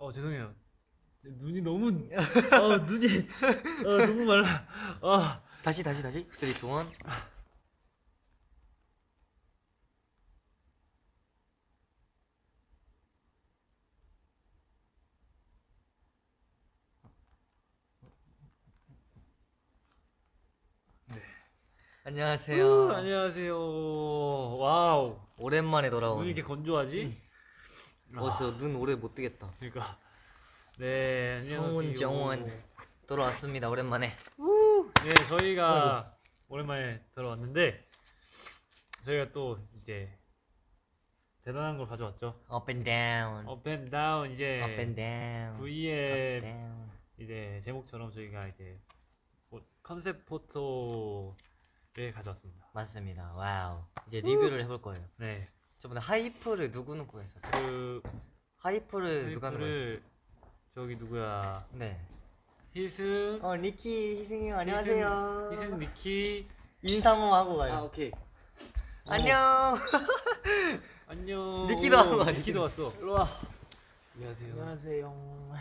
어 죄송해요. 눈이 너무 어 눈이 어 너무 말라. 아 다시 다시 다시 3, 2, 1 안녕하세요. 우, 안녕하세요. 와우. 오랜만에 돌아온. 눈이 이렇게 건조하지? 어서 눈 오래 못 뜨겠다. 그러니까. 네 안녕하세요. 성훈 정원 돌아왔습니다. 오랜만에. 네 저희가 오랜만에 들어왔는데 저희가 또 이제 대단한 걸 가져왔죠. Up and down. Up and down 이제 Up and down. V의 Up down. 이제 제목처럼 저희가 이제 뭐 concept photo를 가져왔습니다. 맞습니다. Wow. 이제 리뷰를 해볼 거예요. 네. 저번에 Hype를 누구 누구 했었죠? 그 Hype를 누가 누가 했었죠? Hype를 저기 누구야? 네. 희승, 어 니키 희승이 형 희승, 희승 니키. 인사 한번 하고 가요. 아 오케이. 안녕. 안녕. 니키도 와, 니키도 왔어. 일로 와. 안녕하세요. 안녕하세요.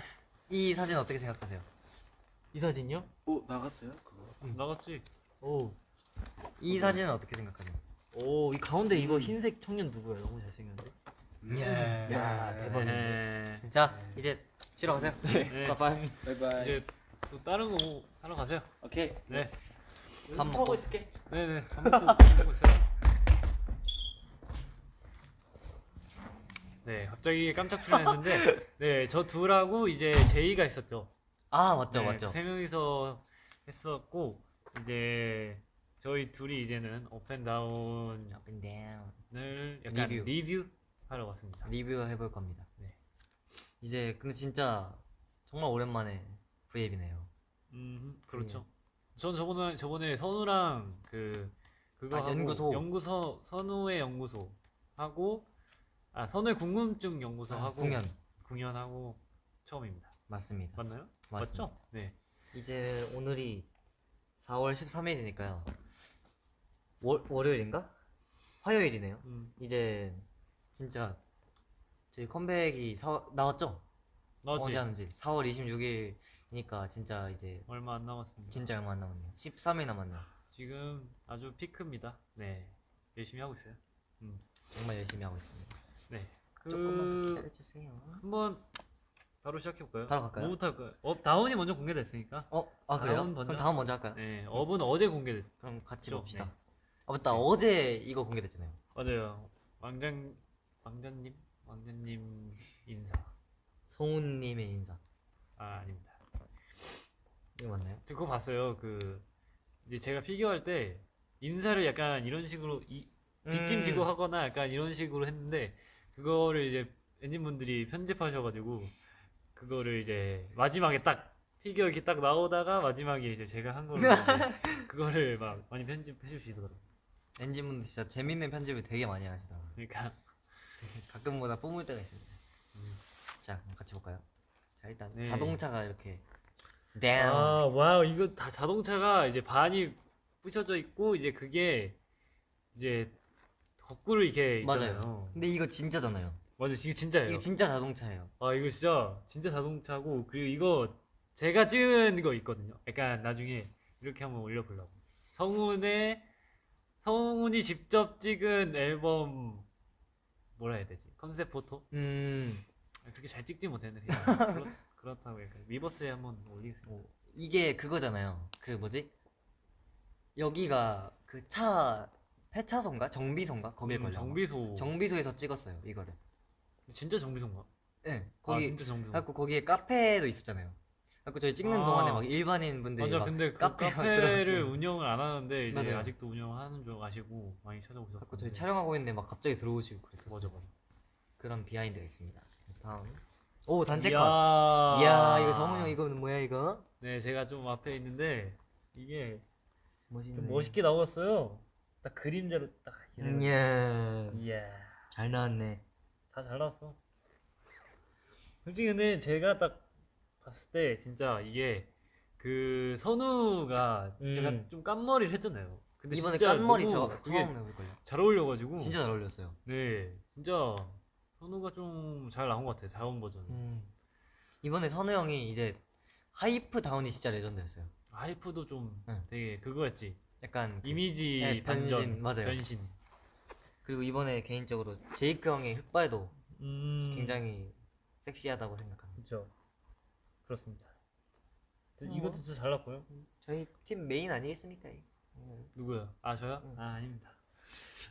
이 사진 어떻게 생각하세요? 이 사진요? 오 나갔어요? 그거. 응, 나갔지. 오, 이 사진은 어떻게 생각하세요? 오, 이 가운데 이거 흰색 청년 누구야? 너무 잘생겼는데. 예. 야, 대박이네. 네. 자 이제 쉬러 가세요. 네. 바이바이. 이제 또 다른 거 하러 가세요. 오케이. 네. 밥 먹고. 있을게. 네 네. 밥 먹고 먹고 있어요. 네, 갑자기 깜짝 출연했는데, 네, 저 둘하고 이제 제이가 있었죠. 아 맞죠 네, 맞죠. 세 명이서 했었고 이제 저희 둘이 이제는 and down. 약간 리뷰. 리뷰, 하러 왔습니다. 리뷰 해볼 겁니다. 네. 이제 근데 진짜 정말 오랜만에 V앱이네요. 음, 그렇죠. 전 저번에 저번에 선우랑 그 그거 아, 하고 연구소. 연구소 선우의 연구소 하고 아 선우의 궁금증 연구소 아, 하고 공연 공연하고 처음입니다. 맞습니다. 맞나요? 맞습니다. 맞죠? 네. 이제 오늘이 4월 13일이니까요. 월 월요일인가? 화요일이네요. 음, 이제 진짜 저희 컴백이 사, 나왔죠? 나왔지. 언제 하는지 4월 26일이니까 진짜 이제 얼마 안 남았습니다. 진짜 얼마 안 남았네요. 13일 남았네요. 지금 아주 피크입니다. 네. 열심히 하고 있어요. 음. 정말 열심히 하고 있습니다. 네. 조금만 더그 기다려주세요. 한번 바로 시작해 볼까요? 바로 갈까요? 뭐부터 할까요? Up down이 먼저 공개됐으니까. 어, 아 그래요? 그럼 먼저 down 먼저 할까요? 네. Up은 어제 공개됐. 그럼 같이. 봅시다. 네. 아 맞다 어제 이거 공개됐잖아요. 맞아요. 왕장 왕자님 왕자님 인사. 성훈님의 인사. 아 아닙니다. 이거 맞나요? 저 그거 봤어요. 그 이제 제가 피규어 할 때 인사를 약간 이런 식으로 이 뒷짐 음. 지고 하거나 약간 이런 식으로 했는데 그거를 이제 ENGENE분들이 편집하셔가지고 그거를 이제 마지막에 딱 피규어 이렇게 딱 나오다가 마지막에 이제 제가 한 이제 그거를 막 많이 편집해 주시더라고요. ENGENE분들 진짜 재밌는 편집을 되게 많이 하시더라고요. 그러니까 가끔보다 뿜을 때가 있습니다. 자, 그럼 같이 볼까요? 자, 일단 네. 자동차가 이렇게 down. 아 wow 이거 다 자동차가 이제 반이 부셔져 있고 이제 그게 이제 거꾸로 이렇게 있잖아요. 맞아요. 근데 이거 진짜잖아요. 맞아 이게 진짜예요. 이거 진짜 자동차예요. 아 이거 진짜 진짜 자동차고 그리고 이거 제가 찍은 거 있거든요. 약간 나중에 이렇게 한번 올려보려고. 성훈의 성훈이 직접 찍은 앨범 뭐라 해야 되지? concept photo? 음, 그렇게 잘 찍지 못했는데 그렇, 그렇다고 약간 위버스에 한번 올리겠습니다. 이게 그거잖아요. 그 뭐지? 여기가 그 차 폐차소인가 정비소인가 거기에 음, 걸려. 정비소. 정비소에서 찍었어요 이거를. 진짜 정비소인가? 네, 거기 거기 아, 진짜 정비소. 갖고 거기에 카페도 있었잖아요. 갖고 저희 찍는 아. 동안에 막 일반인 분들이 맞아 막 근데 그 카페 막 카페를 들어가시고. 운영을 안 하는데 이제 맞아요. 아직도 운영하는 줄 아시고 많이 찾아오셨어요. 갖고 저희 촬영하고 있는데 막 갑자기 들어오시고 그랬었어요. 맞아 맞아. 그런 비하인드가 있습니다. 다음. 오 단체 컷. 이야, 이야 이거 성훈이 형 이거는 뭐야 이거? 네 제가 좀 앞에 있는데 이게 멋있네. 좀 멋있게 나왔어요. 딱 그림자로 딱. 음, 예. 이야 잘 나왔네. 다 잘 나왔어. 솔직히 근데 제가 딱 봤을 때 진짜 이게 그 선우가 음. 약간 좀 깐머리를 했잖아요. 근데 이번에 깐머리 저 처음 해볼 걸요. 잘 어울려가지고 진짜 잘 어울렸어요. 네 진짜 선우가 좀 잘 나온 것 같아요. 정원 버전. 음. 이번에 선우 형이 이제 Hype down이 진짜 레전드였어요. Hype도 좀 응. 되게 그거였지. 약간 그- 이미지 네, 변신, 반전 맞아요. 변신. 그리고 이번에 개인적으로 제이크 형의 흑발도 음. 굉장히 섹시하다고 생각합니다. 그렇죠. 그렇습니다. 어. 이것도 진짜 잘 나왔고요. 저희 팀 메인 아니겠습니까? 음. 누구요? 아 저요? 응. 아 아닙니다.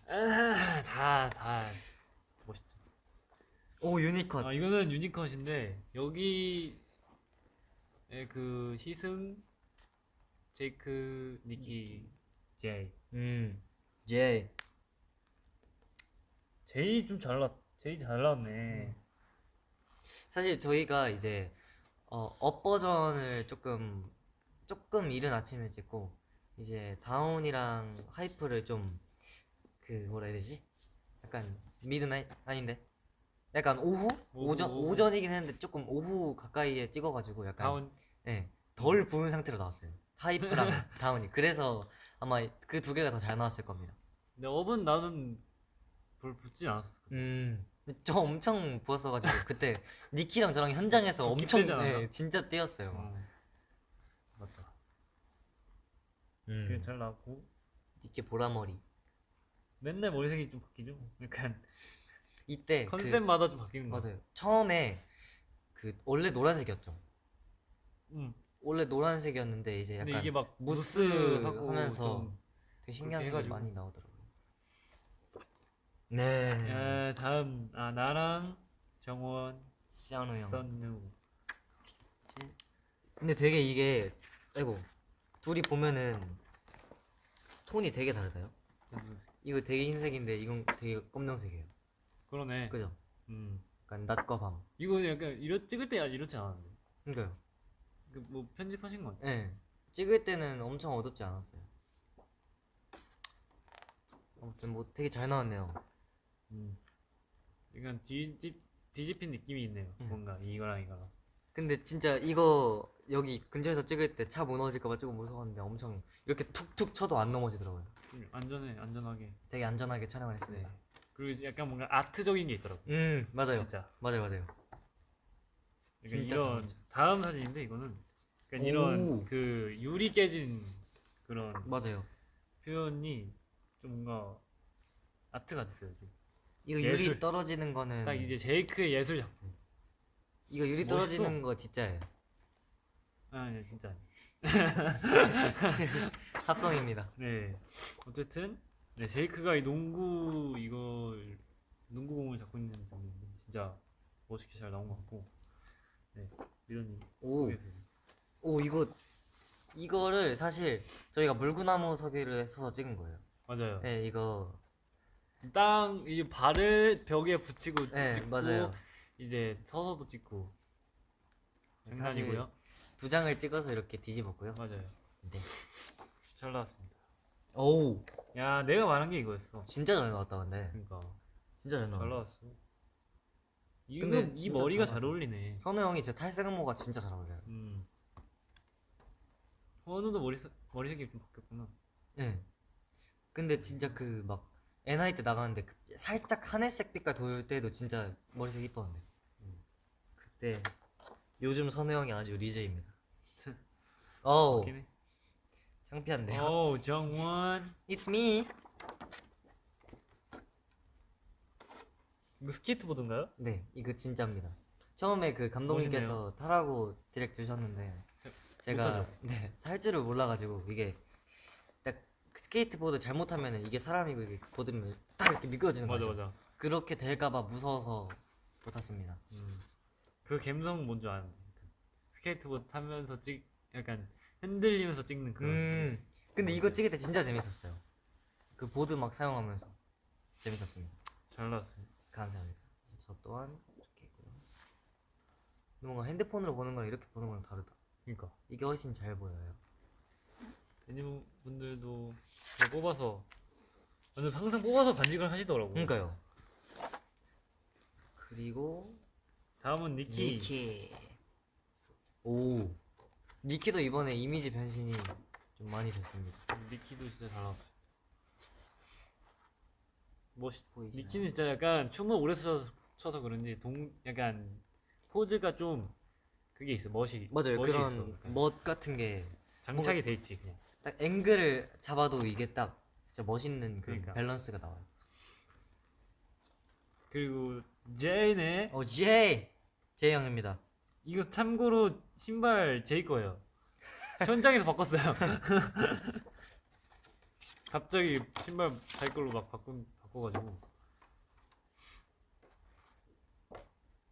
아, 다다 멋있죠. 오 unit cut. 아 이거는 unit cut인데 여기에 그 희승, 제이크, 니키, 제이. 음. 제이. 제이 좀 잘났. 제이 잘 나왔네. 사실 저희가 이제 어, Up 버전을 조금 조금 이른 아침에 찍고 이제 DOWN이랑 HYPE를 좀 그 뭐라 해야 되지? 약간 midnight 아닌데 약간 오후 오전 오후. 오전이긴 했는데 조금 오후 가까이에 찍어가지고 약간 DOWN 네, 덜 부은 상태로 나왔어요. HYPE랑 DOWN이 그래서 아마 그 두 개가 더 잘 나왔을 겁니다. 근데 UP은 나는 별로 붓진 않았어. 음. 저 엄청 부었어가지고 그때 니키랑 저랑 현장에서 붓기 엄청? 네, 진짜 뛰었어요. 어. 맞다. 음. 그게 잘 나왔고 니키 보라머리. 맨날 머리색이 좀 바뀌죠. 약간 이때 그- 컨셉마다 좀 바뀌는 거. 맞아요. 처음에 그 원래 노란색이었죠. 음. 원래 노란색이었는데 이제 약간 이게 막 무스 하면서 좀 되게 신기한 색이. 많이 나오더라고요. 네. 야, 다음 아 나랑 정원, 시아노 형. 선누. 근데 되게 이게 아이고 둘이 보면은 톤이 되게 다르다요. 이거 되게 흰색인데 이건 되게 검정색이에요. 그러네. 그죠? 음. 약간 낮과 밤. 이거 약간 이렇 찍을 때 이렇지 않았는데. 그러니까요. 그 뭐 편집하신 건? 네. 찍을 때는 엄청 어둡지 않았어요. 아무튼 뭐 되게 잘 나왔네요. 음. 약간 뒤집 뒤집힌 느낌이 있네요. 음. 뭔가 이거랑 이거랑. 근데 진짜 이거 여기 근처에서 찍을 때 차 무너질까봐 조금 무서웠는데 엄청 이렇게 툭툭 쳐도 안 넘어지더라고요. 좀 안전해 안전하게. 되게 안전하게 촬영을 네. 했습니다. 그리고 약간 뭔가 아트적인 게 있더라고. 음 맞아요. 진짜. 맞아요 맞아요. 그러니까 이런. 다음 사진인데 이거는 오. 이런 그 유리 깨진 그런 맞아요. 표현이 좀 뭔가 아트 같았어요. 좀. 이거 예술. 유리 떨어지는 거는 딱 이제 제이크의 예술 작품. 이거 유리 멋있어. 떨어지는 거 진짜예요. 아, 아니 진짜. 합성입니다. 네. 어쨌든 네 제이크가 이 농구 이걸 농구공을 잡고 있는 장면인데 진짜 멋있게 잘 나온 것 같고. 네. 이런 오, 오 이거 이거를 사실 저희가 물구나무 서기를 써서 찍은 거예요. 맞아요. 네 이거 땅 이 발을 벽에 붙이고 네 찍고 맞아요. 이제 서서도 찍고 장난이고요. 두 장을 찍어서 이렇게 뒤집었고요. 맞아요. 네. 잘 나왔습니다. 오 야, 내가 말한 게 이거였어. 진짜 잘 나왔다 근데 그러니까 진짜 잘잘 나왔다. 나왔어. 이, 근데 이 머리가 잘 잘 어울리네. 선우 형이 제 탈색 모가 진짜 잘 어울려요. 음. 현우도 머리 색- 머리색이 좀 바뀌었구나. 네. 근데 진짜 그 막 NI 때 나가는데 그 살짝 하늘색 빛깔 돌 때도 진짜 머리색 이뻤는데. 음. 그때 요즘 선우 형이 아주 리제입니다. 어우. 창피한데요. 오, 정원. It's me. 이거 스케이트보드인가요? 네, 이거 진짜입니다. 처음에 그 감독님께서 타라고 direct 주셨는데 제- 제가? 네, 탈 줄을 몰라가지고 이게 딱 스케이트보드 잘못하면 이게 사람이고 이게 보드면 딱 이렇게 미끄러지는 맞아 거죠. 맞아. 그렇게 될까봐 무서워서 못 탔습니다. 음. 그 감성 뭔지 아는데. 스케이트보드 타면서 찍 약간 흔들리면서 찍는 그런. 음, 근데 이거 찍을 때 진짜 재밌었어요. 그 보드 막 사용하면서 재밌었습니다. 잘 나왔어요. 감사합니다. 저 또한 이렇게 있고요. 뭔가 핸드폰으로 보는 거랑 이렇게 보는 거랑 다르다. 그러니까 이게 훨씬 잘 보여요. 애니 분들도 저 뽑아서 완전 항상 뽑아서 간직을 하시더라고. 그러니까요. 그리고 다음은 니키. 니키. 오. 니키도 이번에 이미지 변신이 좀 많이 됐습니다. 니키도 진짜 잘 나왔어. 멋있. 보이시나요? 니키는 진짜 약간 춤을 오래 춰서, 춰서 그런지 동 약간 포즈가 좀 그게 있어 멋이 맞아요. 멋이 그런 있어. 멋 같은 게딱 장착이 돼 있지 그냥. 앵글을 잡아도 이게 딱 진짜 멋있는 그 그러니까. 밸런스가 나와요. 그리고 제이네 어 제이 제이 형입니다. 이거 참고로 신발 제이 거예요. 현장에서 바꿨어요. 갑자기 신발 자기 걸로 막 바꾼 바꿔가지고.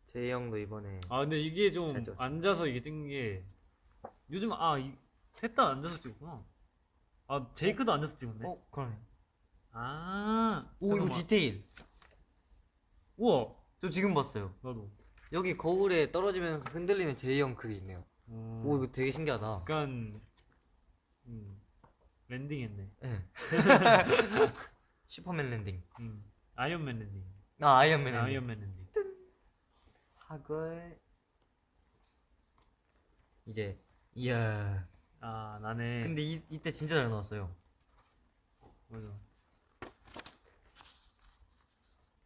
제이 형도 이번에 아 근데 이게 좀. 앉아서 이게 찍는 게 요즘 아셋 다 앉아서 찍구나. 아 제이크도 앉아서 찍었네. 어 그러네. 아. 오 이거. 디테일. 우와. 저 지금 봤어요. 나도. 여기 거울에 떨어지면서 흔들리는 제이 형 그게 있네요. 음, 오 이거 되게 신기하다. 약간 음, landing 했네. 네. 슈퍼맨 landing. 음, 아이언맨 landing. 아 아이언맨 landing. 아이언맨 landing. 사글. 이제 이야. 아 나네. 근데 이, 이때 진짜 잘 나왔어요. 맞아.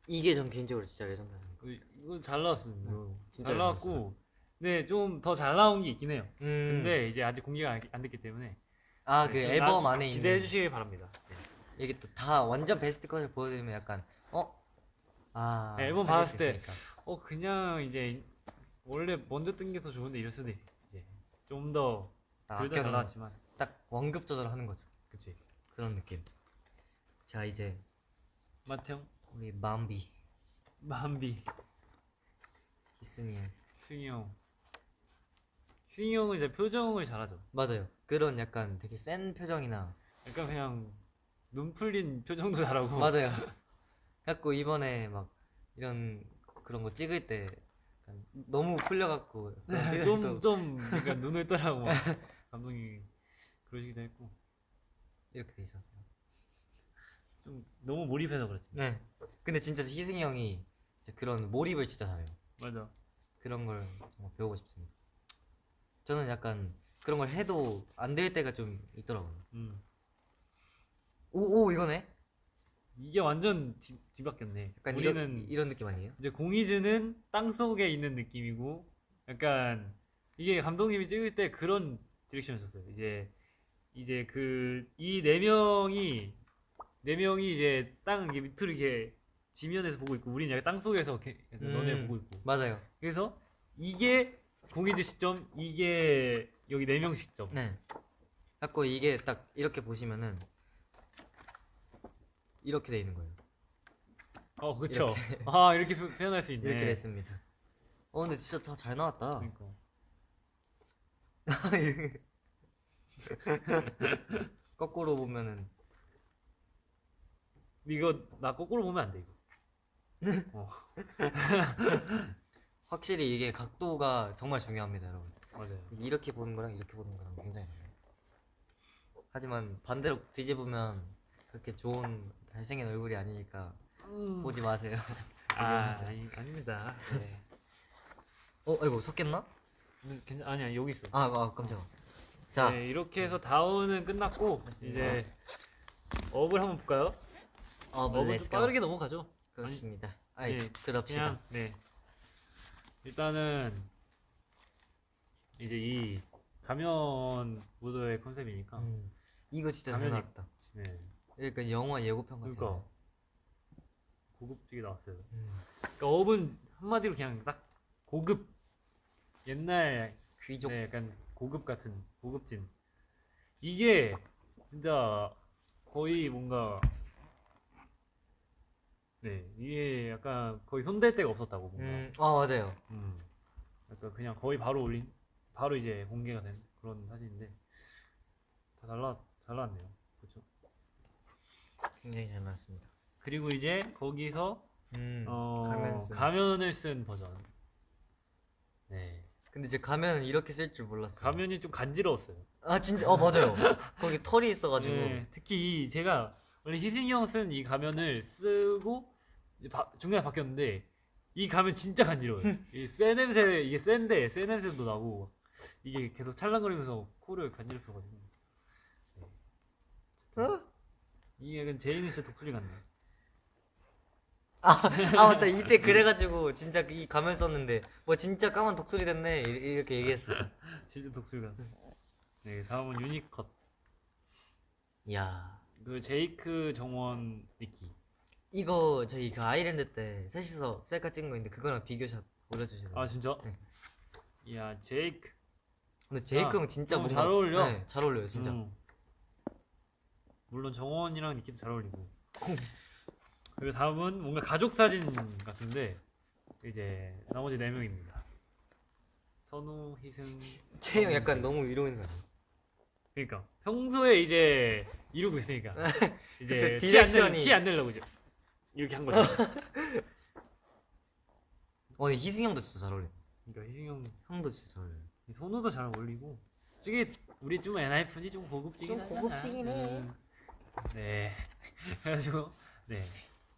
이게 전 개인적으로 진짜 레전드. 그, 이거 잘 나왔습니다. 이거. 진짜 잘잘 나왔고, 네 좀 더 잘 나온 게 있긴 해요. 음. 근데 이제 아직 공개가 안, 안 됐기 때문에 아그 네, 좀 앨범 나- 안에 있는 기대해 주시기 바랍니다. 네. 이게 또 다 완전 베스트 컷을 보여드리면 약간 어? 아 네, 앨범 수 때. 어 그냥 이제 원래 먼저 뜬 게 더 좋은데 이럴 수도 있, 이제 좀더 딱둘다 잘 나왔지만, 딱 원급 조절하는 거죠. 그치? 그런 느낌. 자 이제 마태형, 우리 맘비 만비, 히스니 형. 승희 형. 승희 형은 이제 표정을 잘하죠. 맞아요. 그런 약간 되게 센 표정이나 약간 그냥 눈 풀린 표정도 잘하고. 맞아요. 갖고 이번에 막 이런 그런 거 찍을 때 너무 풀려갖고 좀, 좀, 약간 눈을 떠라고 막 감독이 그러시기도 했고. 이렇게 돼 있었어요. 좀 너무 몰입해서 그랬지. 네. 근데 진짜 희승이 형이 그런 몰입을 진짜 잘해요. 맞아. 그런 걸 정말 배우고 싶습니다. 저는 약간 그런 걸 해도 안 될 때가 좀 있더라고요. 음. 오, 오 이거네. 이게 완전 뒤, 뒤바뀌었네. 약간 우리는 이런 이런 느낌 아니에요? 이제 공이즈는 땅 속에 있는 느낌이고, 약간 이게 감독님이 찍을 때 그런 디렉션이었어요. 이제 이제 그 이 네 명이 네 명이 이제 땅 이게 밑으로 이렇게 지면에서 보고 있고, 우리는 약간 땅 속에서 이렇게 약간 너네 음, 보고 있고. 맞아요. 그래서 이게 공이즈 시점, 이게 여기 네 명 시점. 네. 갖고 이게 딱 이렇게 보시면은 이렇게 돼 있는 거예요. 어, 그쵸. 아, 이렇게 표, 현할 수 있네. 이렇게 됐습니다. 어 근데 진짜 다 잘 나왔다. 그러니까. 거꾸로 보면은 이거 나 거꾸로 보면 안 돼 이거. 어, 확실히 이게 각도가 정말 중요합니다, 여러분. 맞아요. 이렇게 보는 거랑 이렇게 보는 거랑 굉장히. 하지만 반대로 뒤집으면 그렇게 좋은 잘생긴 얼굴이 아니니까 보지 마세요. 아, 아니, 아닙니다. 네. 어, 아이고 섞였나? 음, 괜찮 아니야 여기 있어. 아, 아 깜짝아. 자, 네, 이렇게 해서 다운은 끝났고 이제 업을 한번 볼까요? 어, 업은 좀 빠르게 넘어가죠. 그렇습니다. 아이, 네, 그럽시다. 그냥 네. 일단은 이제 이 가면 무도의 컨셉이니까. 음, 이거 진짜 잘 가면이- 나왔다. 네. 약간 영화 예고편. 그러니까 고급지게 나왔어요. 음, 그러니까 업은 한마디로 그냥 딱 고급 옛날 귀족. 네, 약간 고급 같은 고급진 이게 진짜 거의 뭔가 네 이게 약간 거의 손댈 데가 없었다고 뭔가 음, 아 맞아요. 음. 약간 그냥 거의 바로 올린 바로 이제 공개가 된 그런 사진인데 다잘 나, 잘 나왔네요 그렇죠 굉장히 잘 나왔습니다. 그리고 이제 거기서 음, 어, 가면 쓴. 가면을 쓴 버전 네 근데 이제 가면은 이렇게 쓸 줄 몰랐어요. 가면이 좀 간지러웠어요 아 진짜 어 맞아요. 거기 털이 있어가지고 네, 특히 이 제가 원래 희승이 형 쓴 이 가면을 쓰고 바- 중간에 바뀌었는데 이 가면 진짜 간지러워요. 이쎄 냄새 이게 센데 쎄 냄새도 나고 이게 계속 찰랑거리면서 코를 간지럽혀가지고 네. 어? 이게 약간 제이는 진짜 독수리 같네. 아 맞다 이때 그래가지고 진짜 이 가면 썼는데 뭐 진짜 까만 독수리 됐네 이- 이렇게 얘기했어. 진짜 독수리 같아. 네 다음은 유니컷. 야 그 제이크 정원 니키. 이거 저희 그 아이랜드 때 셋이서 셀카 찍은 거 있는데 그거랑 비교샷 올려주시더라고요. 아 진짜? 네. 이야 제이크. 근데 제이크 아, 형 진짜 너무 잘 어울려. 네, 잘 어울려요 진짜. 음. 물론 정원이랑 니키도 잘 어울리고. 그리고 다음은 뭔가 가족 사진 같은데 이제 나머지 네 명입니다. 선우, 희승. 제이 형 약간 너무 이러고 있는 거? 그러니까 평소에 이제 이러고 있으니까 이제 direction이- 티안 내려고 이제 이렇게 한 거죠. 어 근데 희승 형도 진짜 잘 어울려. 그러니까 희승 형, 형도 진짜 잘 어울려. 선우도 잘 어울리고. 솔직히 우리 좀 엔하이픈이 좀 고급지긴 좀 하잖아. 고급지긴 해. 음. 네. 그래가지고 네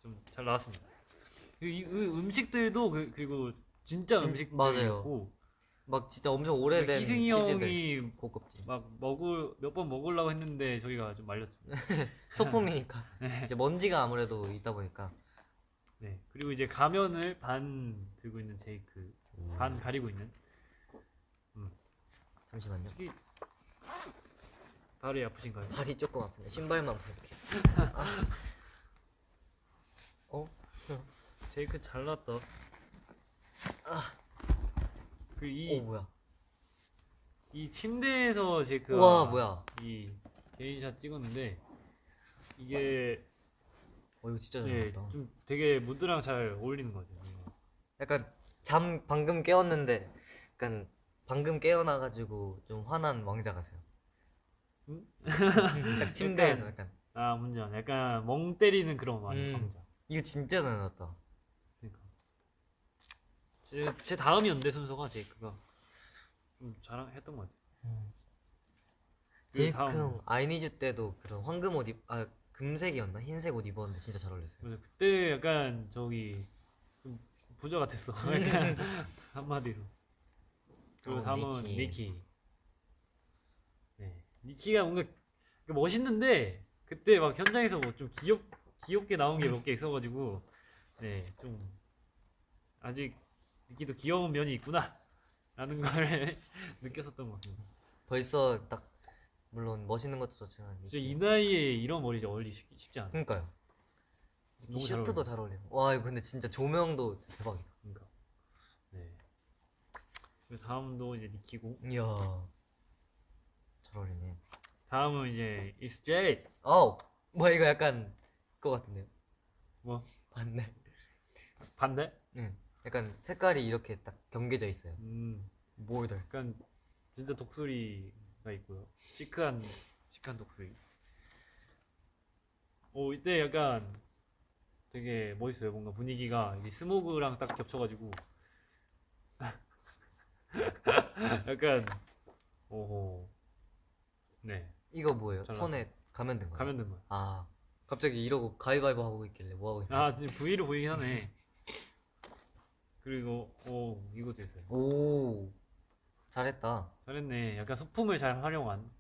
좀 잘 나왔습니다. 그, 이, 그 음식들도 그, 그리고 진짜 진- 음식들이었고 막 진짜 엄청 오래된 그러니까 희승이 치즈들 형이 고급지. 막 먹을 몇 번 먹으려고 했는데 저희가 좀 말렸죠. 소품이니까 이제 먼지가 아무래도 있다 보니까 네. 그리고 이제 가면을 반 들고 있는 제이크, 반 가리고 있는. 잠시만요. 특히 발이 아프신가요? 발이 조금 아픈데 신발만 벗을게. 어? 제이크 잘났다. 아. 그이 오 뭐야? 이 침대에서 제이크가 우와 뭐야? 이 개인샷 찍었는데 이게 어 이거 진짜 잘 네, 나왔다. 좀 되게 무드랑 잘 어울리는 것 같아요. 약간 잠 방금 깨웠는데 약간 방금 깨어나 가지고 좀 화난 왕자 같아요. 음? 딱 침대에서 약간 아 문제 약간 멍 때리는 그런 왕- 음. 왕자. 이거 진짜 잘 나왔다. 그러니까 제, 제 다음이었는데 순서가 제이크가 좀 자랑했던 것 같아요. 제이크 다음. 형 아이니즈 때도 그런 황금 옷 입, 아 금색이었나 흰색 옷 입었는데 진짜 잘 어울렸어요. 맞아, 그때 약간 저기 좀 부자 같았어. 약간 한마디로. 그리고 어, 다음은 니키. 니키. 네, 니키가 뭔가 멋있는데 그때 막 현장에서 뭐 좀 귀엽 귀엽게 나온 게 몇 개 있어가지고 네좀 아직 니키도 귀여운 면이 있구나 라는 걸 느꼈었던 것 같습니다. 벌써 딱 물론 멋있는 것도 좋지만 진짜 이 나이에 이런 머리 어울리 쉽- 쉽지 않아. 그러니까요. 이 슈트도 잘 어울려. 와 이거 근데 진짜 조명도 대박이다. 그러니까. 네. 다음도 이제 니키고 이야 잘 어울리네. 다음은 이제 It's Jade. 어 뭐야 이거 약간 그거 같은데요? 뭐 반대. 반대? 응. 약간 색깔이 이렇게 딱 경계져 있어요. 음, 뭐이들. 약간 진짜 독수리가 있고요. 시크한 시크한 독수리. 오 이때 약간 되게 멋있어요. 뭔가 분위기가 이 스모그랑 딱 겹쳐가지고 약간 오호 네 이거 뭐예요? 잘 손에 가면 된 거예요? 가면 된 거야. 아 갑자기 이러고 가위바위보 하고 있길래 뭐 하고 있나? 아 지금 V로 보이긴 하네. 그리고 오 이것도 있어요. 오 잘했다. 잘했네. 약간 소품을 잘 활용한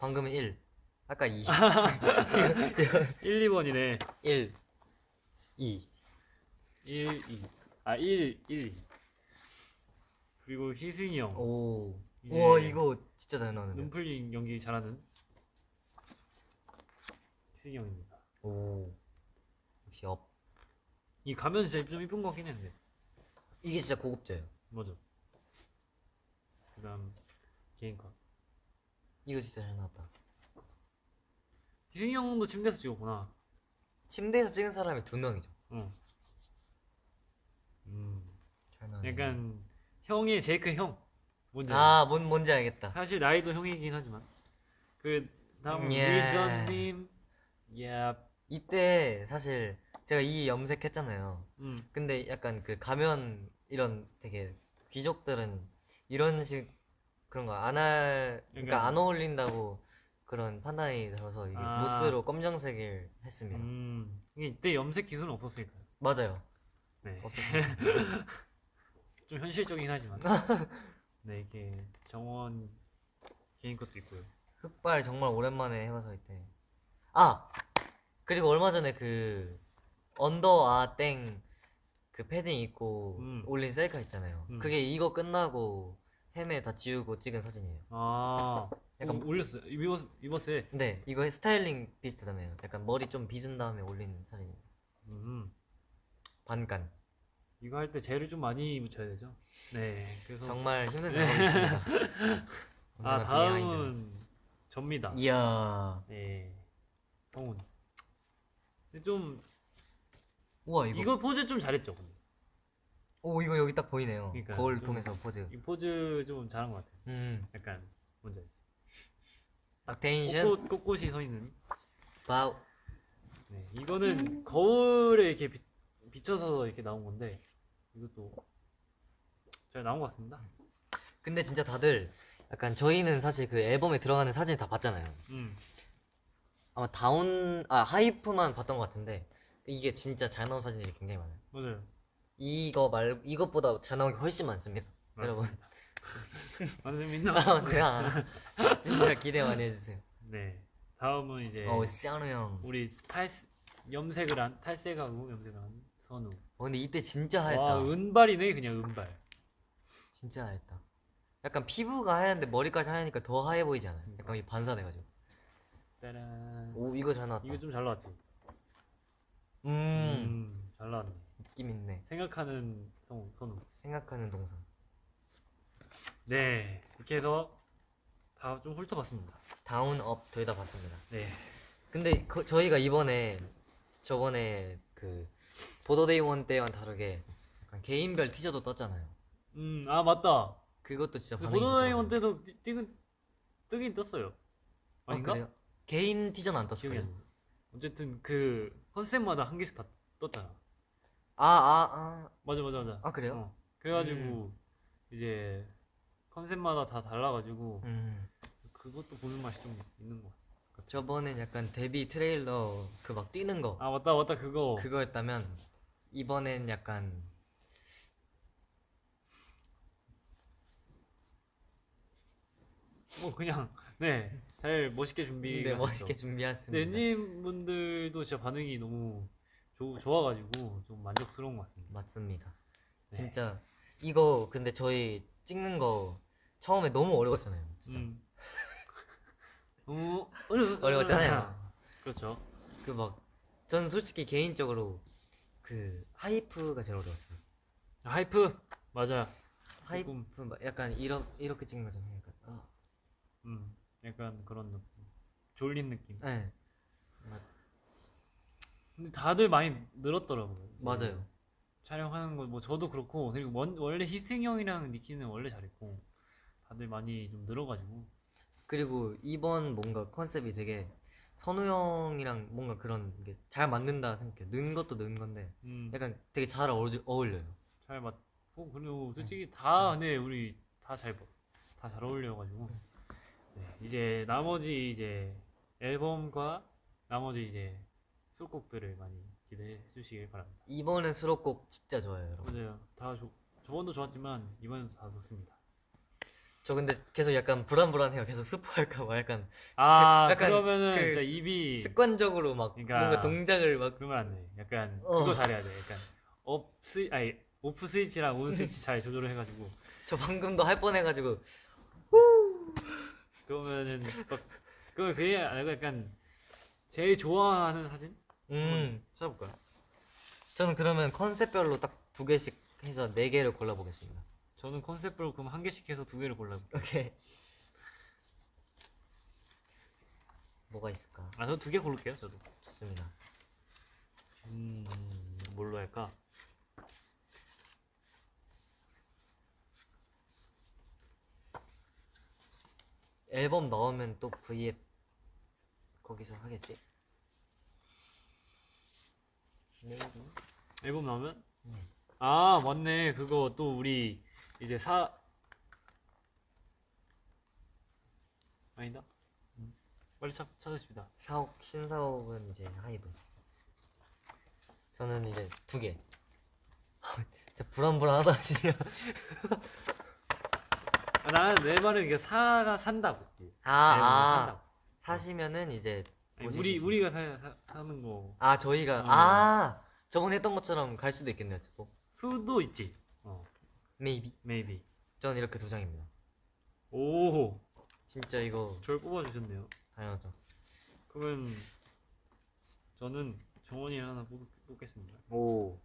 방금은 1 아까 2 1, 2번이네. 1 2 1, 2. 아, 1, 1, 2. 그리고 희승이 형. 오. 우와 이거 진짜 잘 나오는데. 눈풀링 연기 잘하는 희승이 형입니다. 오. 역시 UP. 이 가면 진짜 좀 이쁜 것 같긴 했는데. 이게 진짜 고급져요. 맞아. 그 다음, 개인컷. 이거 진짜 잘 나왔다. 희승이 형도 침대에서 찍었구나. 침대에서 찍은 사람이 두 명이죠. 응. 음. 잘 나왔네. 약간, 형의 제이크 형. 뭔지? 아, 뭔 뭔지 알겠다. 사실 나이도 형이긴 하지만. 그 다음, 예. 밀전님. 야, 이때 사실 제가 이 염색했잖아요. 음. 근데 약간 그 가면 이런 되게 귀족들은 이런 식 그런 거 안 할 그러니까 약간- 안 어울린다고 그런 판단이 들어서 이게 아. 무스로 검정색을 했습니다. 음. 이게 이때 염색 기술은 없었으니까요. 맞아요. 네. 없었어요. 좀 현실적이긴 하지만 네 이게 정원 개인 것도 있고요 흑발 정말 오랜만에 해봐서 이때. 아 그리고 얼마 전에 그 언더 아 땡 그 패딩 입고 음. 올린 셀카 있잖아요. 음. 그게 이거 끝나고 헤매 다 지우고 찍은 사진이에요. 아 약간 약간 올렸어요 입었, 입었어요 네, 이거 스타일링 비슷하잖아요. 약간 머리 좀 빗은 다음에 올린 사진이에요. 음 반간. 이거 할 때 젤을 좀 많이 묻혀야 되죠 네 그래서 정말 힘든 작업이었습니다. 아. 다음은 접니다 이야. 네 근데 좀 우와 이거. 이거 포즈 좀 잘했죠 근데 오 이거 여기 딱 보이네요. 그러니까 거울 좀- 통해서 포즈. 이 포즈 좀 잘한 것 같아요 음. 약간 뭔지 알지 딱 텐션. 꽃꽃, 꽃꽃이 서 있는 바우. 네, 이거는 거울에 이렇게 비, 비춰서 이렇게 나온 건데 이것도 잘 나온 것 같습니다. 근데 진짜 다들 약간 저희는 사실 그 앨범에 들어가는 사진 다 봤잖아요. 음, 아마 DOWN 아 HYPE만 봤던 것 같은데 이게 진짜 잘 나온 사진들이 굉장히 많아요. 맞아요. 이거 말 이것보다 잘 나온 게 훨씬 많습니다. 여러분. 맞습니다. 아, 맞아요. 진짜 기대 많이 해주세요. 네, 다음은 이제 어, 시아노 형. 우리 탈 염색을 한 탈색하고 염색을 한 선우. 어, 근데 이때 진짜 와 하였다. 은발이네 그냥 은발. 진짜 하였다. 약간 피부가 하얀데 머리까지 하얘니까 더 하얘 보이지 않아요? 약간 이 반사돼가지고. 따란. 오, 이거 잘 나왔다. 이거 좀 잘 나왔지. 음, 음, 잘 나왔네. 느낌 있네. 생각하는 성 선우. 생각하는 동상. 네, 이렇게 해서 다 좀 훑어봤습니다. DOWN, UP 둘 다 봤습니다. 네, 근데 그, 저희가 이번에 저번에 그 Border: Day One 때와는 다르게 약간 개인별 teaser도 떴잖아요. 음, 아 맞다. 그것도 진짜 그 반응이 Border: Day One 좋더라고요. 때도 뜨긴 뜨긴 떴어요. 아, 아닌가? 그래요? 개인 티저는 안 떴어요. 나. 어쨌든 그 컨셉마다 한 개씩 다 떴잖아. 아, 아, 아. 맞아 맞아 맞아. 아, 그래요? 어. 그래가지고 이제 컨셉마다 다 달라가지고 음. 그것도 보는 맛이 좀 있는 거. 같아. 저번엔 약간 데뷔 트레일러 그 막 뛰는 거 아 맞다 맞다 그거. 그거였다면 이번엔 약간 뭐 그냥 네 잘 멋있게 준비. 네, 멋있게 준비했습니다. 엔진 분들도 진짜 반응이 너무 좋 좋아가지고 좀 만족스러운 것 같습니다. 맞습니다. 네. 진짜 이거 근데 저희 찍는 거 처음에 너무 어려웠잖아요. 진짜 음. 너무 어려 어려웠잖아요. 그렇죠. 그 막 전 솔직히 개인적으로 그 하이프가 제일 어려웠어요. 하이프 맞아. 하이프 조금. 막 약간 이렇게 이렇게 찍는 거잖아요. 약간. 아. 음, 약간 그런 느낌. 졸린 느낌. 네, 근데 다들 많이 늘었더라고요. 맞아요. 촬영하는 거 뭐 저도 그렇고 그리고 원, 원래 희승 형이랑 니키는 원래 잘했고 다들 많이 좀 늘어가지고 그리고 이번 뭔가 컨셉이 되게 선우 형이랑 뭔가 그런 게 잘 맞는다 생각해요. 는 것도 는 건데 음, 약간 되게 잘 어울려, 어울려요. 잘 맞고 그리고 솔직히 다 근데 우리 다 잘 다 잘 어울려가지고 네, 이제 나머지 이제 앨범과 나머지 이제 수록곡들을 많이 기대해 주시길 바랍니다. 이번에 수록곡 진짜 좋아요, 여러분. 맞아요. 다 좋, 저번도 좋았지만 이번에도 다 좋습니다. 저 근데 계속 약간 불안불안해요. 계속 스포할까 봐 약간 아 약간 그러면은 그 진짜 입이 습관적으로 막 그러니까 뭔가 동작을 막 그러면 안 돼. 약간 어. 그거 잘해야 돼. 약간 UP 스위 아니 off 스위치랑 on 스위치 잘 조절을 해가지고 저 방금도 할 뻔해가지고 그러면은 막 그거 그게 아니고 약간 제일 좋아하는 사진 음 찾아볼까요? 저는 그러면 컨셉별로 딱 두 개씩 해서 네 개를 골라보겠습니다. 저는 컨셉별로 그럼 한 개씩 해서 두 개를 골라볼게요. 오케이. 뭐가 있을까? 아, 저 두 개 고를게요. 저도. 좋습니다. 음, 뭘로 할까? 앨범 나오면 또 V앱 거기서 하겠지? Maybe. 앨범 나오면? 네. 아, 맞네. 그거 또 우리 이제 사 아니다. 음, 빨리 찾, 찾으십니다. 사옥 신사옥은 이제 하이브. 저는 이제 두 개. 진짜 불안불안하다 진짜. 아, 나는 내 말은 이게 사가 산다고. 아, 아. 산다고. 사시면은 이제 아니, 우리 수 우리가 사, 사, 사는 거. 아 저희가 어. 아 저번에 했던 것처럼 갈 수도 있겠네요. 또. 수도 있지. 어, Maybe. maybe. 저는 이렇게 두 장입니다. 오, 진짜 이거 절 뽑아주셨네요. 당연하죠. 그러면 저는 정원이 하나 뽑, 뽑겠습니다. 오.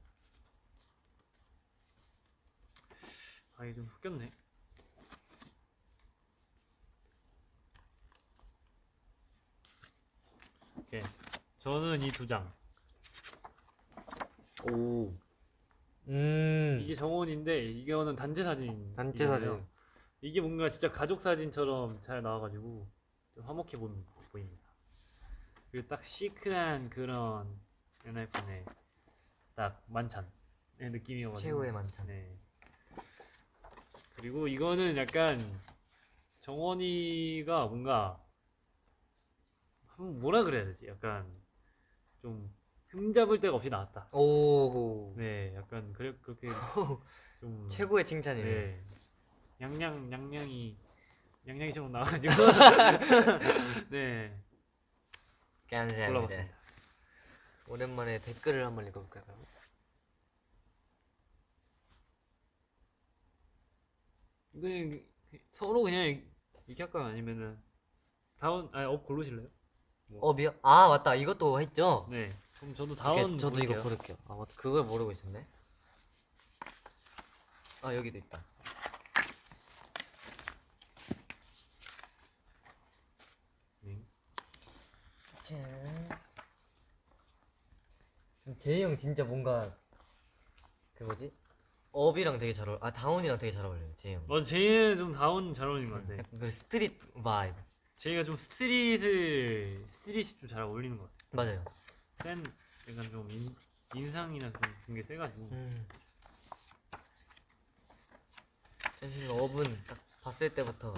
아, 이게 좀 섞였네. 오케이. 저는 이 두 장. 오. 음. 이게 정원인데 이거는 단체 사진. 단체 사진. 이게 뭔가 진짜 가족 사진처럼 잘 나와가지고 좀 화목해 보, 보입니다. 그리고 딱 시크한 그런 엔하이픈의 딱 만찬의 느낌이어가지고. 최후의 만찬. 네. 그리고 이거는 약간 정원이가 뭔가 한- 뭐라 그래야 되지? 약간 좀 흠잡을 데가 없이 나왔다. 오. 네, 약간 그래 그렇게 좀 최고의 칭찬이네. 네. 양양 양양이 양양이 처럼 나와가지고 네 감사합니다. 오랜만에 댓글을 한번 읽어볼까요? 그냥 서로 그냥 이렇게 할까요? 아니면은 DOWN 아니 UP 고르실래요? 어 미안. 아 맞다. 이것도 했죠. 네. 그럼 저도 DOWN 저도 고를게요. 이거 고를게요. 아 맞다. 그걸 모르고 있었네. 아 여기도 있다. 네. 짠. 제이 형 진짜 뭔가 그 뭐지? UP이랑 되게 잘 어울. 아 DOWN이랑 되게 잘 어울려요. 제이 형. 맞아 제이는 좀 DOWN 잘 어울리는 것 같아. 그 street vibe. 제이가 좀 street을 street이 좀 잘 어울리는 것 같아. 맞아요. 센 약간 좀 인, 인상이나 그런 게 세가지고 음. 사실 UP은 딱 봤을 때부터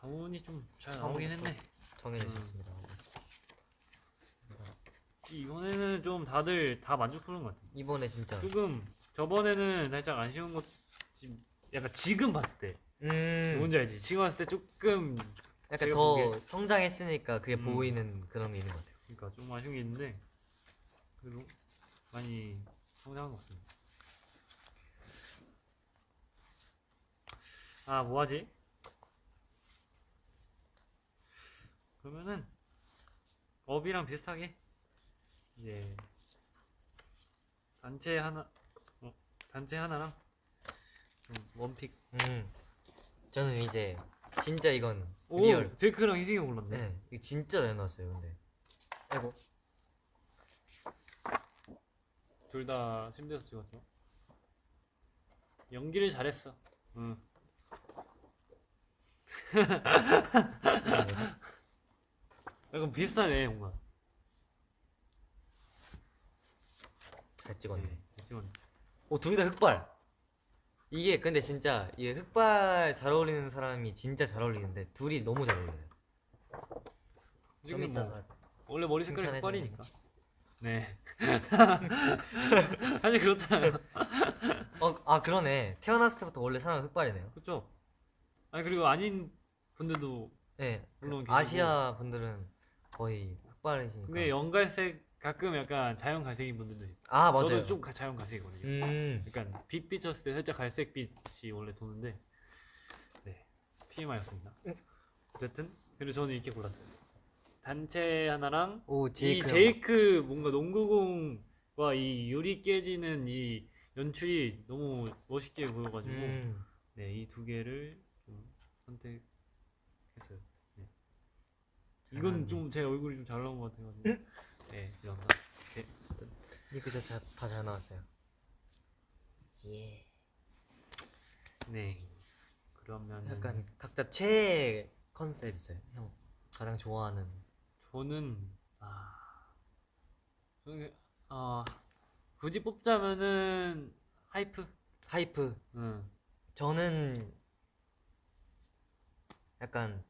DOWN이 좀 잘 나오긴 했네. 정해져 있었습니다. 이번에는 좀 다들 다 만족하는 것 같아. 이번에 진짜. 조금 저번에는 살짝 아쉬운 것 지- 약간 지금 봤을 때 음. 뭔지 알지? 지금 봤을 때 조금 약간 더 보기에- 성장했으니까 그게 음. 보이는 그런 게 있는 것 같아요. 그러니까 좀 아쉬운 게 있는데 그래도 많이 성장한 것 같습니다. 아 뭐하지? 그러면은 UP이랑 비슷하게 이제 단체 하나 어, 단체 하나랑 좀 one pick 음. 저는 이제 진짜 이건 오 real. 제이크랑 희승이 골랐네. 네. 이거 진짜 잘 나왔어요, 근데. 아이고. 둘 다 침대에서 찍었죠. 연기를 잘했어. 응. 약간 비슷하네 뭔가. 잘 찍었네. 네, 찍었네. 오, 둘 다 흑발. 이게 근데 진짜 이게 흑발 잘 어울리는 사람이 진짜 잘 어울리는데 둘이 너무 잘 어울려요. 좀 이게 뭐 원래 머리 색깔이 흑발이니까. 네. 사실 그렇잖아요. 어, 아 그러네. 태어났을 때부터 원래 사람 흑발이네요. 그렇죠. 아니 그리고 아닌 분들도 네. 물론 그 계시고. 아시아 분들은 거의 흑발이시니까. 근데 연갈색 가끔 약간 자연 갈색인 분들도 있고. 아 맞아요. 저도 좀 가- 자연 갈색이거든요. 음. 약간 빛 비쳤을 때 살짝 갈색 빛이 원래 도는데 네 TMI였습니다. 어쨌든 그리고 저는 이렇게 골랐어요. 단체 하나랑 오이 제이크. 제이크 뭔가 농구공과 이 유리 깨지는 이 연출이 너무 멋있게 보여가지고 음. 네 이 두 개를 좀 선택했어요. 네. 잘 이건. 좀 제 얼굴이 좀 잘 나온 것 같아가지고 네 죄송합니다. 네 어쨌든 이거 진짜 다잘 나왔어요. 예. 네 그러면 약간 각자 최애 컨셉 있어요. 형 가장 좋아하는. 저는 아 저는 아 굳이 뽑자면은 hype hype. 응 저는 약간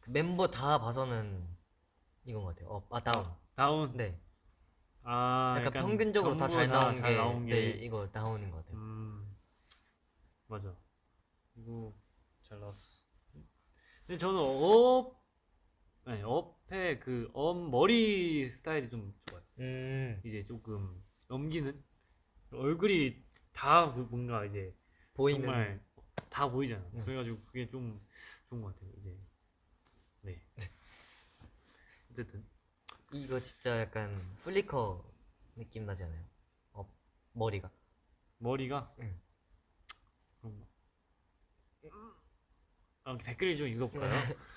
그 멤버 다 봐서는 이건 것 같아요. up, 아 down. down 네. 아 약간, 평균적으로 다 잘 나온 잘 게, 나온 게 네, 이거 down인 것 같아요. 음 맞아 이거 잘 나왔어 근데 저는 up 아니 업의 그업 머리 스타일이 좀 좋아요 음. 이제 조금 넘기는 얼굴이 다그 뭔가 이제 보이는 정말 다 보이잖아. 네. 그래가지고 그게 좀 좋은 것 같아요. 이제 네. 어쨌든 이거 진짜 약간 플리커 느낌 나지 않아요? 어 머리가 머리가 응. 그런가? 아, 댓글 좀 읽어볼까요?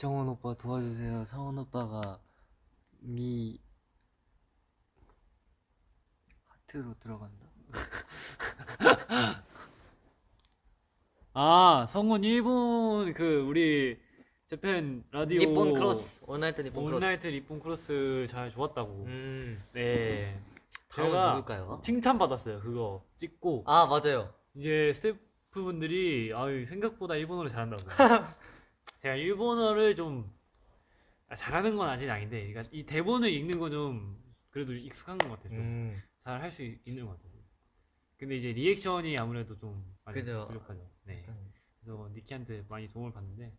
정원 오빠 도와주세요. 상원 오빠가 미 하트로 들어간다. 아 성훈 일본 그 우리 재팬 라디오 니폰 크로스 원나이트 니폰 크로스. 온라이트 리본 크로스 잘 좋았다고. 음. 네. 다음은 제가 누굴까요? 칭찬 받았어요. 그거 찍고 아 맞아요. 이제 스태프분들이 아유 생각보다 일본어를 잘한다고. 제가 일본어를 좀 아, 잘하는 건 아직 아닌데, 그러니까 이 대본을 읽는 건 좀 그래도 익숙한 것 같아요. 좀. 음. 잘 할 수 있는 것 같아요. 근데 이제 리액션이 아무래도 좀 많이 그죠. 부족하죠. 네. 약간 그래서 니키한테 많이 도움을 받는데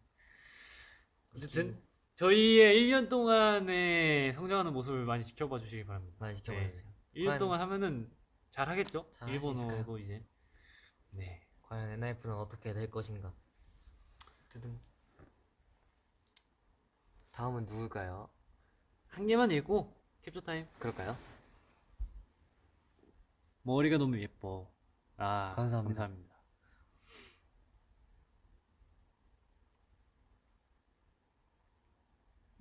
어쨌든 저희의 1년 동안의 성장하는 모습을 많이 지켜봐 주시기 바랍니다. 많이 지켜봐 네. 주세요. 1년 과연- 동안 하면은 잘 하겠죠? 일본어도 이제 네. 과연 엔하이프는 어떻게 될 것인가? 두둥. 다음은 누굴까요? 한 개만 읽고 캡처 타임. 그럴까요? 머리가 너무 예뻐. 아, 감사합니다. 감사합니다.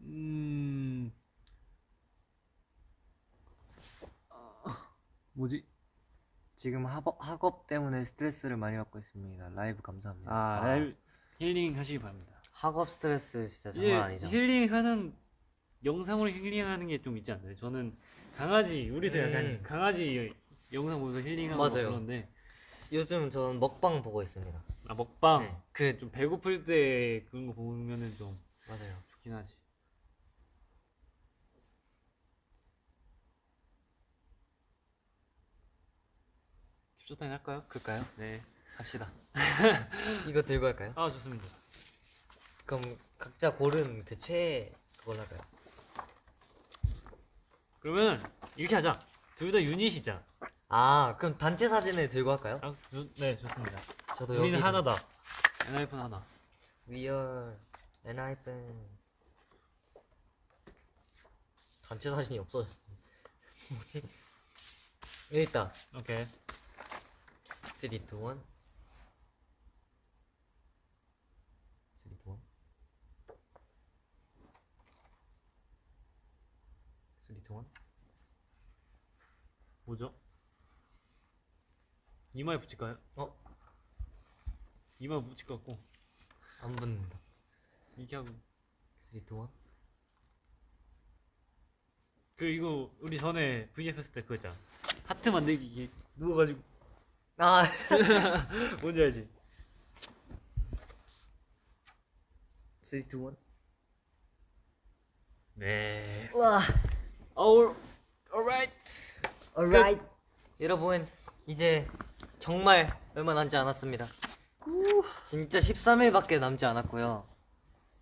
음. 아, 뭐지? 지금 학업, 학업 때문에 스트레스를 많이 받고 있습니다. 라이브 감사합니다. 아, 라이브 힐링 하시기 바랍니다. 학업 스트레스 진짜 장난 아니죠. 힐링하는 영상으로 힐링하는 게 좀 있지 않나요? 저는 강아지 우리도 약간 음. 강아지 영상 보면서 힐링하고 맞아요. 그런데 요즘 저는 먹방 보고 있습니다. 아 먹방 네, 그 좀 배고플 때 그런 거 보면은 좀 맞아요. 좋긴 하지. 캡처타임 할까요? 그럴까요? 네. 합시다. 이거 들고 할까요? 아 좋습니다. 그럼 각자 고른 그 최애 그걸로 할까요? 그러면 이렇게 하자. 둘 다 유닛이자. 아 그럼 단체 사진을 들고 할까요? 아, 좋- 네 좋습니다. 저도 우리는 여기 하나다. 엔하이픈 하나. We are 엔하이픈 단체 사진이 없어졌어. 뭐지? 여기 있다. 오케이. 3, 2, 1 3, 2, 1 3, 2, 1 뭐죠? 이마에 붙일까요? 어? 이마에 붙일 것 같고 안 붙는다. 이렇게 하고 3, 2, 1 그 이거 우리 전에 VF 했을 때 그거 있잖아. 하트 만들기 이게 누워가지고 아 뭔지 알지? 3, 2, 1 네. 우와 All alright. alright 여러분 이제 정말 얼마 남지 않았습니다 진짜 13일밖에 남지 않았고요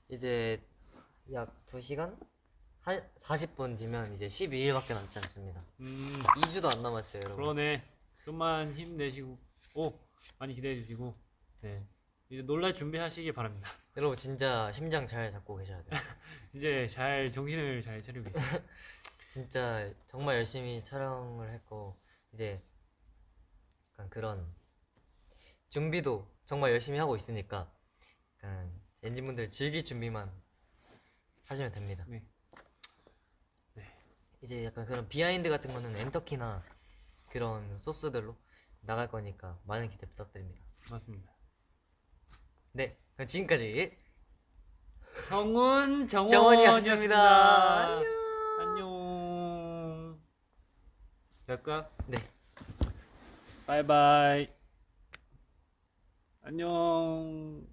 이제 약 2시간? 한 40분 뒤면 이제 12일밖에 남지 않습니다 음 2주도 안 남았어요 여러분 그러네. 좀만 힘내시고 오 많이 기대해 주시고 네 이제 놀랄 준비하시기 바랍니다. 여러분 진짜 심장 잘 잡고 계셔야 돼요 이제 잘 정신을 잘 차리고 계세요. 진짜 정말 열심히 촬영을 했고 이제 약간 그런 준비도 정말 열심히 하고 있으니까 약간 ENGENE분들 즐길 준비만 하시면 됩니다. 네. 이제 약간 그런 behind 같은 거는 엔터키나 그런 소스들로 나갈 거니까 많은 기대 부탁드립니다. 맞습니다. 네, 그럼 지금까지 성훈 정원이었습니다. 정원이었습니다. 안녕. 안녕. 될까? 네. 바이바이. 안녕.